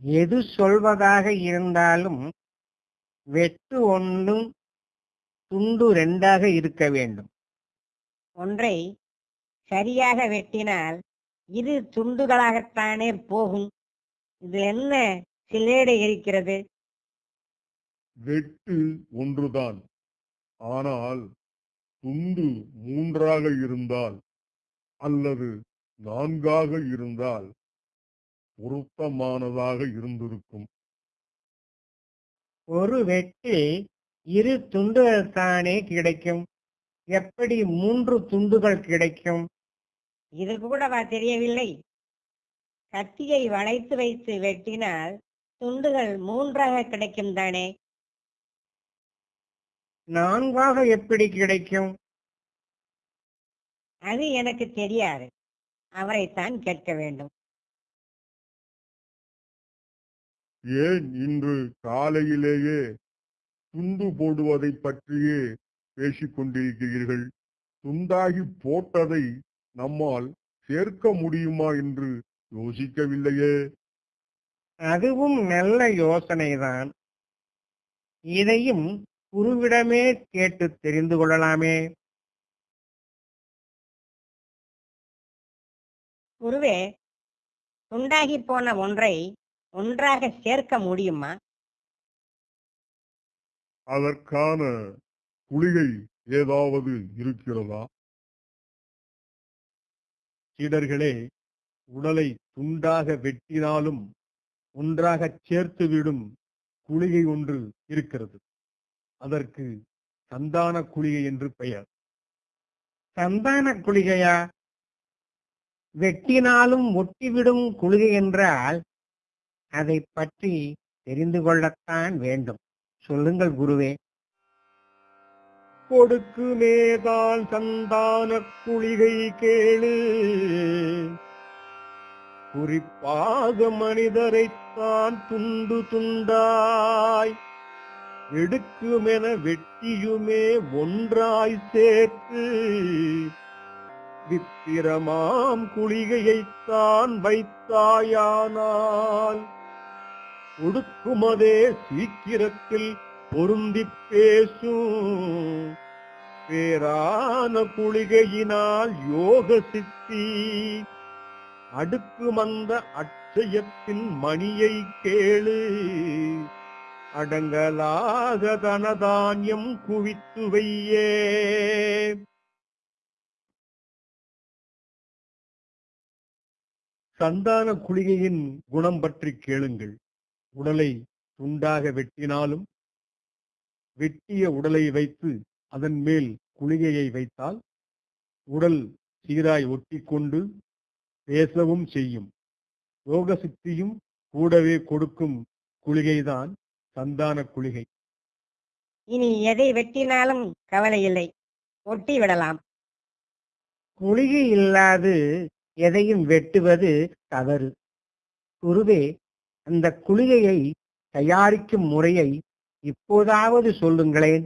எது சொல்வதாக இருந்தாலும் வெட்டு ஒன்று துண்டு ரெண்டாக இருக்க வேண்டும். ஒன்றை சரியாக வெட்டினால் இரு துண்டுகளாகத்தானே போகும். இது என்ன சிலேடை இருக்கிறது வெட்டு ஒன்றுதான். ஆனால் துண்டு மூன்றாக இருந்தால் அல்லது நான்காக இருந்தால் பொருத்தமானதாக இருந்திருக்கும். ஒரு வெட்டு இரு துண்டுகள் தானே கிடைக்கும்? எப்படி மூன்று துண்டுகள் கிடைக்கும்? இது கூடவா தெரியவில்லை? கத்தியை வளைத்து வைத்து வெட்டினால் துண்டுகள் மூன்றாக கிடைக்கும் தானே? நான்காக எப்படி கிடைக்கும்? அது எனக்கு தெரியாது. அவரைத்தான் கேட்க வேண்டும். ஏன் இன்று காலையிலேயே துண்டு போடுவதை பற்றியே பேசிக் கொண்டிருக்கிறீர்கள் துண்டாகி போட்டதை நம்மால் சேர்க்க முடியுமா என்று யோசிக்கவில்லையே. அதுவும் நல்ல யோசனைதான். இதையும் குருவிடமே கேட்டு தெரிந்து கொள்ளலாமே. குருவே துண்டாகி போன ஒன்றை ஒன்றாக சேர்க்க முடியுமா? அதற்கான குளிகை ஏதாவது இருக்கிறதா? சீடர்களே உடலை துண்டாக வெட்டினாலும் ஒன்றாக சேர்த்துவிடும் குளிகை ஒன்று இருக்கிறது. அதற்கு சந்தான குளிகை என்று பெயர். சந்தான குளிகையா? வெட்டினாலும் ஒட்டிவிடும் குளிகை என்றால் அதை பற்றி தெரிந்து கொள்ளத்தான் வேண்டும். சொல்லுங்கள் குருவே. கொடுக்குமேதான் சந்தான குளிகை கேளு. குறிப்பாக மனிதரைத்தான் துண்டு துண்டாய். எடுக்குமென வெட்டியுமே ஒன்றாய் சேர்த்து. வித்திரமாம் குளிகையைத்தான் வைத்தாயானால். கொடுக்குமதே சீக்கிரத்தில் பொருந்தி பேசும் பேரான குளிகையினால் யோக சித்தி. அடுக்கு மந்த அட்சயத்தின் மணியை கேளு. அடங்கலாக தனதானியம் குவித்து வையே. சந்தான குளிகையின் குணம் பற்றி கேளுங்கள். உடலை துண்டாக வெட்டினாலும் வெட்டிய உடலை வைத்து அதன் மேல் குளிகையை வைத்தால் உடல் சீராய் ஒட்டிக்கொண்டு பேசவும் செய்யும். யோக சித்தியும் கூடவே கொடுக்கும் குளிகைதான் சந்தான குளிகை. இனி எதை வெட்டினாலும் கவலை இல்லை. ஒட்டி விடலாம். குளிகை இல்லாது எதையும் வெட்டுவது தவறு. குருவே அந்த குளிகையை தயாரிக்கும் முறையை இப்போதாவது சொல்லுங்களேன்.